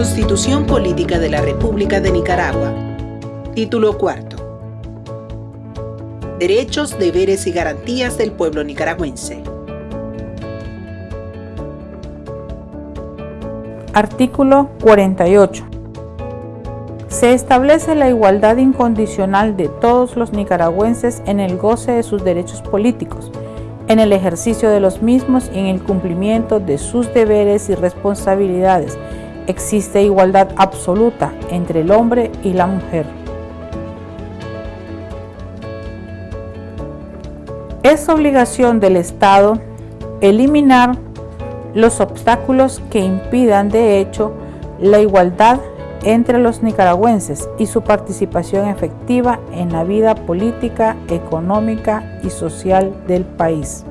Constitución Política de la República de Nicaragua. Título cuarto. Derechos, deberes y garantías del pueblo nicaragüense. Artículo 48. Se establece la igualdad incondicional de todos los nicaragüenses en el goce de sus derechos políticos, en el ejercicio de los mismos y en el cumplimiento de sus deberes y responsabilidades. Existe igualdad absoluta entre el hombre y la mujer. Es obligación del Estado eliminar los obstáculos que impidan de hecho la igualdad entre los nicaragüenses y su participación efectiva en la vida política, económica y social del país.